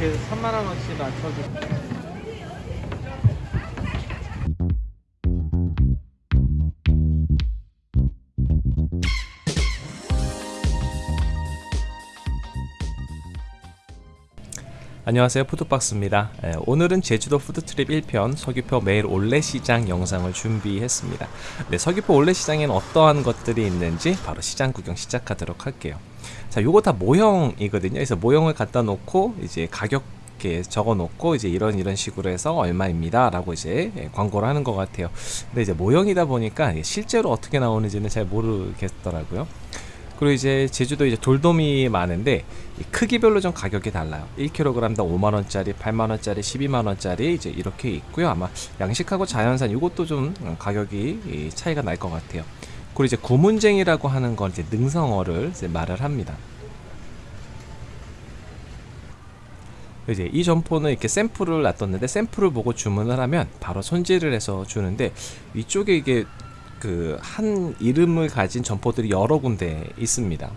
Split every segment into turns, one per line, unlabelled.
이렇게 3만 원어치 낮춰주. 안녕하세요. 푸드박스입니다. 에, 오늘은 제주도 푸드트립 1편 서귀포 매일 올레시장 영상을 준비했습니다. 네, 서귀포 올레시장에는 어떠한 것들이 있는지 바로 시장 구경 시작하도록 할게요 자 요거 다 모형이거든요 그래서 모형을 갖다 놓고 이제 가격 이렇게 적어 놓고 이제 이런 이런 식으로 해서 얼마입니다 라고 이제 예, 광고를 하는 것 같아요 근데 이제 모형이다 보니까 실제로 어떻게 나오는지는 잘 모르겠더라고요 그리고 이제 제주도 이제 돌돔이 많은데 이 크기별로 좀 가격이 달라요. 1kg당 5만원짜리, 8만원짜리, 12만원짜리 이제 이렇게 있고요. 아마 양식하고 자연산 이것도 좀 가격이 이 차이가 날 것 같아요. 그리고 이제 구문쟁이라고 하는 건 이제 능성어를 이제 말을 합니다. 이제 이 점포는 이렇게 샘플을 놔뒀는데 샘플을 보고 주문을 하면 바로 손질을 해서 주는데 이쪽에 이게 그 한 이름을 가진 점포들이 여러 군데 있습니다.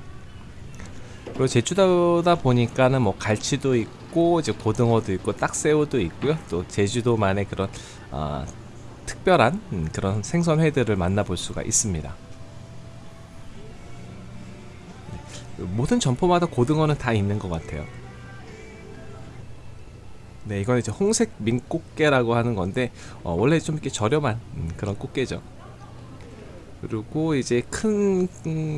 그리고 제주도다 보니까는 뭐 갈치도 있고 이제 고등어도 있고 딱새우도 있고요. 또 제주도만의 그런 어, 특별한 음, 그런 생선회들을 만나볼 수가 있습니다. 모든 점포마다 고등어는 다 있는 것 같아요. 네, 이건 이제 홍색 민꽃게라고 하는 건데 어, 원래 좀 이렇게 저렴한 음, 그런 꽃게죠. 그리고 이제 큰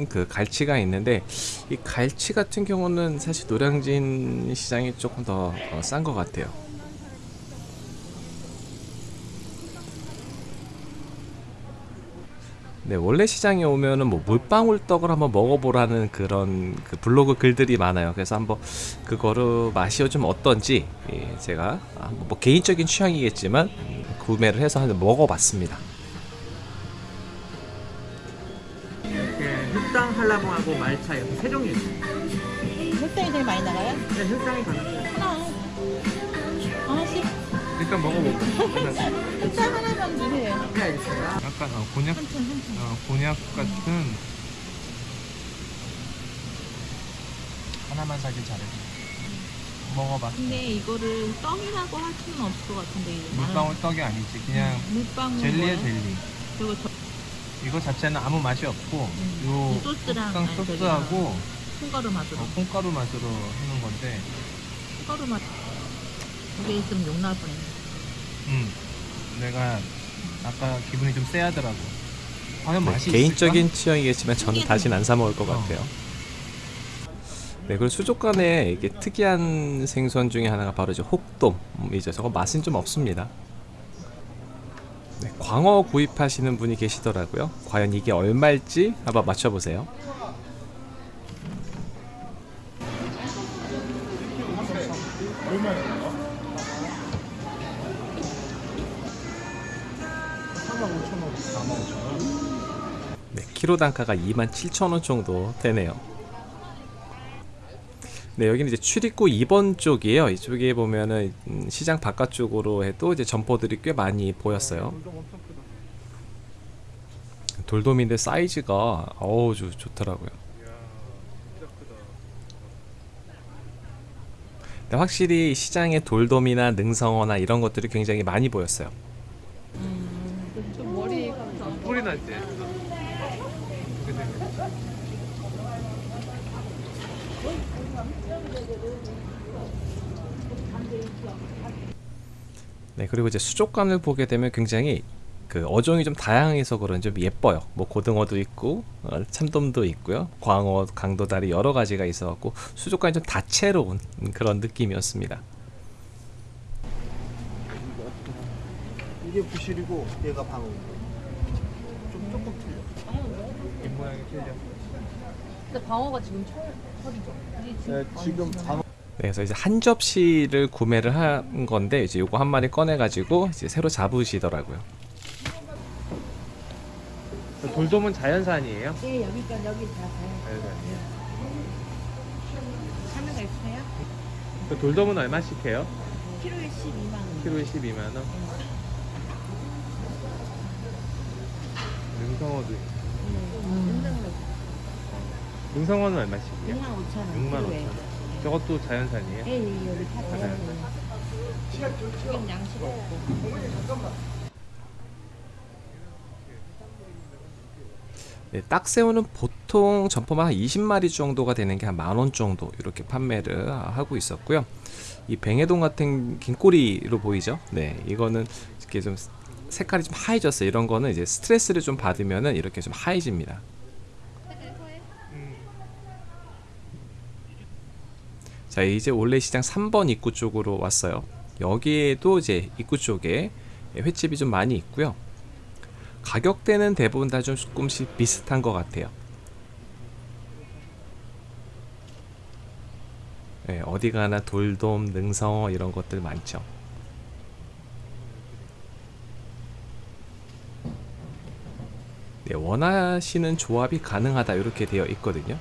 그 갈치가 있는데 이 갈치 같은 경우는 사실 노량진 시장이 조금 더 싼 것 같아요. 네, 원래 시장에 오면은 뭐 물방울 떡을 한번 먹어보라는 그런 그 블로그 글들이 많아요. 그래서 한번 그거를 맛이 좀 어떤지 예, 제가 아, 뭐 개인적인 취향이겠지만 구매를 해서 한번 먹어봤습니다.
이렇게 흑당 한라봉하고 말차 이렇게 세 종류 있어요.
흑당이 제일 많이 나가요?
네, 흑당이 가능해요.
일단 먹어보고.
흑당 하나만 주세요
네, 알겠습니다.
약간 어, 곤약 어, 곤약 같은 하나만 사길 잘해. 먹어봐.
근데 이거를 떡이라고 할 수는 없을 것 같은데
물방울 떡이 아니지. 그냥
물방울
젤리에? 젤리.
그리고 저
이거 자체는 아무 맛이 없고
음, 요이 소스랑
소스하고
콩가루 맛으로
어, 콩가루 맛으로 하는 건데,
콩가루 맛 이게 있으면 욕 나올 뻔했네
음, 내가 아까 기분이 좀 쎄하더라고. 과연 맛이
네, 개인적인 취향이겠지만 저는 다시는 안사 먹을 것
어.
같아요. 네, 그리고 수족관에 이게 특이한 생선 중에 하나가 바로 이제 혹돔이죠. 저거 맛은 좀 없습니다. 네, 광어 구입하시는 분이 계시더라고요. 과연 이게 얼마일지 한번 맞춰보세요. 네, 키로 단가가 27,000원 정도 되네요. 네, 여기는 이제 출입구 2번 쪽이에요. 이쪽에 보면은 음, 시장 바깥쪽으로 해도 이제 점포들이 꽤 많이 보였어요. 돌돔인데 사이즈가 어우 좋, 좋더라고요. 근데 확실히 시장에 돌돔이나 능성어나 이런 것들이 굉장히 많이 보였어요.
좀 머리
소리 날 때.
네, 그리고 이제 수족관을 보게 되면 굉장히 그 어종이 좀 다양해서 그런지 좀 예뻐요. 뭐 고등어도 있고 어, 참돔도 있고요. 광어, 강도다리 여러 가지가 있어 갖고 수족관이 좀 다채로운 그런 느낌이었습니다.
이게 부실이고 얘가 방어. 좀 조금 틀려.
입 모양이 틀려.
근데 방어가 지금 철, 철이죠
네, 지금 방어.
네, 그래서 이제 한 접시를 구매를 한 건데 이제 요거 한 마리 꺼내 가지고 이제 새로 잡으시더라고요.
돌돔은 자연산이에요?
네 여기가 여기 다
자연산이에요.
참여가 있어요?
그 돌돔은 얼마씩 해요?
키로에 12만 원
키로에 12만 원. 능성어도 있고.
음.
능성어는 얼마씩이요?
6만 5천 원
6만
키로에.
5천 원.
저것도 자연산이에요?
예, 예, 여기 다 자연산. 지금 양식 없고.
네, 딱새우는 보통 점포만 한 20마리 정도가 되는 게 한 만 원 정도 이렇게 판매를 하고 있었고요. 이 뱅에동 같은 긴 꼬리로 보이죠? 네, 이거는 이렇게 좀 색깔이 좀 하얘졌어요. 이런 거는 이제 스트레스를 좀 받으면은 이렇게 좀 하얘집니다. 자, 이제 올레 시장 3번 입구 쪽으로 왔어요. 여기에도 이제 입구 쪽에 횟집이 좀 많이 있고요. 가격대는 대부분 다 좀 조금씩 비슷한 것 같아요. 예, 어디 가나 돌돔, 능성어 이런 것들 많죠. 네, 원하시는 조합이 가능하다 이렇게 되어 있거든요.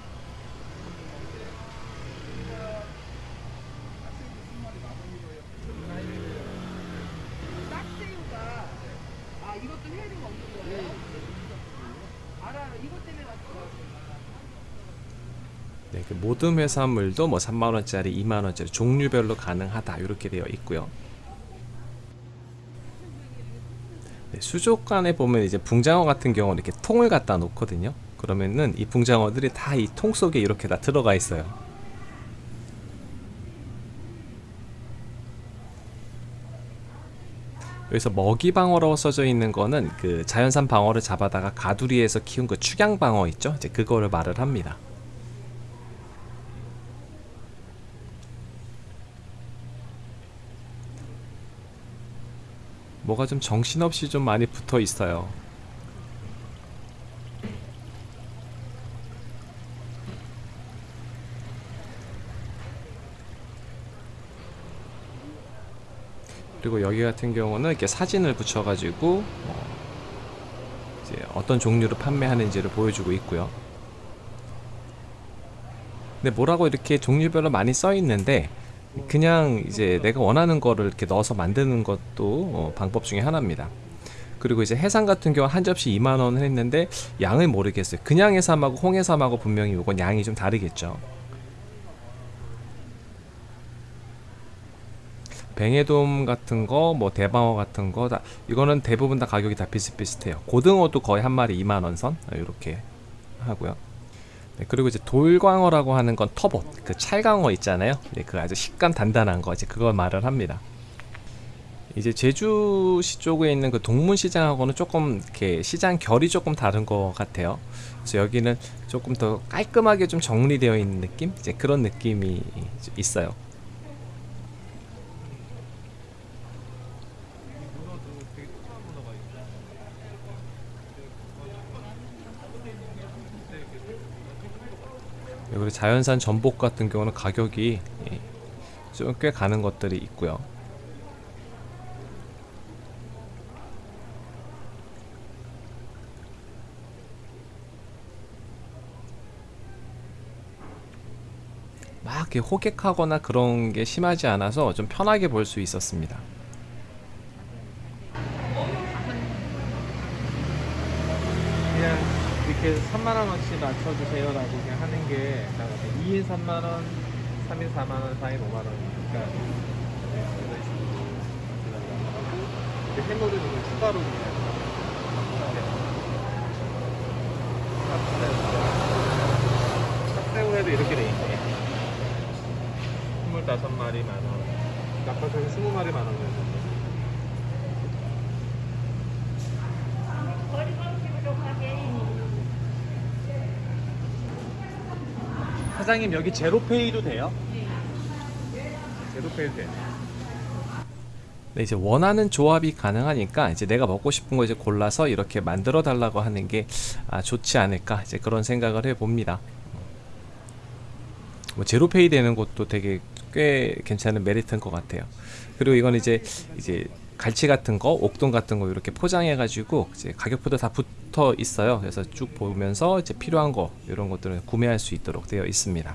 네, 그 모든 해산물도 뭐 3만 원짜리, 2만 원짜리 종류별로 가능하다 이렇게 되어 있고요. 네, 수족관에 보면 이제 붕장어 같은 경우는 이렇게 통을 갖다 놓거든요. 그러면은 이 붕장어들이 다 이 통 속에 이렇게 다 들어가 있어요. 여기서 먹이방어라고 써져 있는 거는 그 자연산 방어를 잡아다가 가두리에서 키운 그 축양방어 있죠? 이제 그거를 말을 합니다. 뭐가 좀 정신없이 좀 많이 붙어 있어요. 그리고 여기 같은 경우는 이렇게 사진을 붙여가지고 어, 어떤 종류로 판매하는지를 보여주고 있고요. 근데 뭐라고 이렇게 종류별로 많이 써 있는데 그냥 이제 내가 원하는 거를 이렇게 넣어서 만드는 것도 어, 방법 중에 하나입니다. 그리고 이제 해삼 같은 경우 한 접시 2만 원을 했는데 양을 모르겠어요. 그냥 해삼하고 홍해삼하고 분명히 이건 양이 좀 다르겠죠. 뱅에돔 같은 거, 뭐 대방어 같은 거, 다 이거는 대부분 다 가격이 다 비슷비슷해요. 고등어도 거의 한 마리 2만 원 선 이렇게 하고요. 네, 그리고 이제 돌광어라고 하는 건 터봇, 그 찰광어 있잖아요. 네, 그 아주 식감 단단한 거 이제 그걸 말을 합니다. 이제 제주시 쪽에 있는 그 동문시장하고는 조금 이렇게 시장 결이 조금 다른 것 같아요. 그래서 여기는 조금 더 깔끔하게 좀 정리되어 있는 느낌, 이제 그런 느낌이 있어요. 그리고 자연산 전복 같은 경우는 가격이 예, 좀꽤 가는 것들이 있고요. 막 호객하거나 그런 게 심하지 않아서 좀 편하게 볼 수 있었습니다.
그냥 이렇게 3만 원어치 맞춰주세요 라고 그냥 하는 게 2인 3만 원, 3인 4만 원, 4인 5만 원이니까 네, 해물은 이거 추가로 그냥 sap새우에도 이렇게 돼 있네. 25마리 만원. 낙하산 20마리 만원 사장님 여기 제로페이도 돼요? 제로페이도 되네
네, 이제 원하는 조합이 가능하니까 이제 내가 먹고 싶은 거 이제 골라서 이렇게 만들어 달라고 하는 게 아, 좋지 않을까 이제 그런 생각을 해 봅니다. 뭐 제로페이 되는 것도 되게 꽤 괜찮은 메리트인 것 같아요. 그리고 이건 이제 이제 갈치 같은 거, 옥돔 같은 거 이렇게 포장해 가지고 이제 가격표도 다 붙어 있어요. 그래서 쭉 보면서 이제 필요한 거 이런 것들은 구매할 수 있도록 되어 있습니다.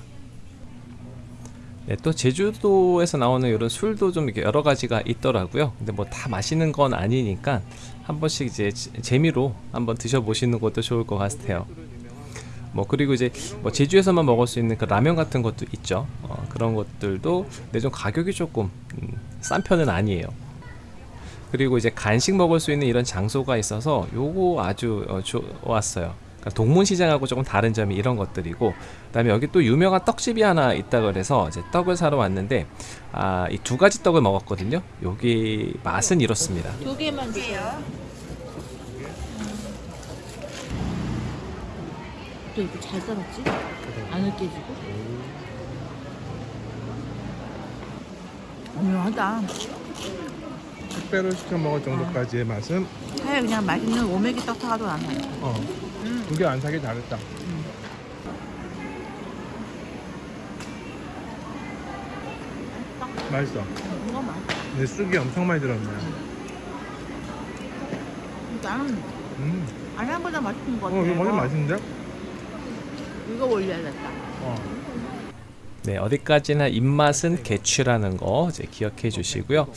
네, 또 제주도에서 나오는 이런 술도 좀 이렇게 여러 가지가 있더라고요. 근데 뭐다 마시는 건 아니니까 한 번씩 이제 재- 재미로 한번 드셔보시는 것도 좋을 것 같아요. 뭐 그리고 이제 뭐 제주에서만 먹을 수 있는 그 라면 같은 것도 있죠. 어, 그런 것들도 근데 좀 가격이 조금 음, 싼 편은 아니에요. 그리고 이제 간식 먹을 수 있는 이런 장소가 있어서 요거 아주 어, 좋았어요. 그러니까 동문시장하고 조금 다른 점이 이런 것들이고 그 다음에 여기 또 유명한 떡집이 하나 있다 그래서 이제 떡을 사러 왔는데 아 이 두 가지 떡을 먹었거든요. 여기 맛은 이렇습니다.
두 개만 주세요. 또 이렇게 잘 썰었지? 안 으깨지고? 오묘하다.
택배로 시켜 먹을 정도까지의 맛은
차라리 그냥 맛있는 오메기 떡 사가도 안 해.
어. 두개안 사기 잘했다. 맛있어.
이거 맛.
근데 쑥이 엄청 많이 들었네.
나는
음.
안양보다 맛있는 것 같아.
어, 이거 완전 맛있는데?
이거 올려야겠다.
어.
네, 어디까지나 입맛은 개취라는 거 이제 기억해 주시고요.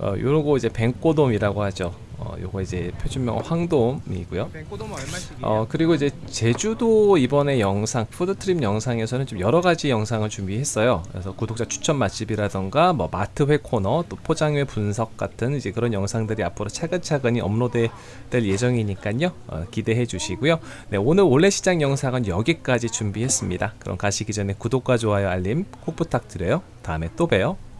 어, 요거 이제 뱅꼬돔이라고 하죠. 어, 요거 이제 표준명 황돔이고요.
얼마씩이야?
어 그리고 이제 제주도 이번에 영상 food trip 영상에서는 좀 여러 가지 영상을 준비했어요. 그래서 구독자 추천 맛집이라던가 뭐 마트회 코너 또 포장회 분석 같은 이제 그런 영상들이 앞으로 차근차근히 업로드 될 예정이니까요. 어, 기대해 주시고요. 네 오늘 올레 시장 영상은 여기까지 준비했습니다. 그럼 가시기 전에 구독과 좋아요 알림 꼭 부탁드려요. 다음에 또 봬요.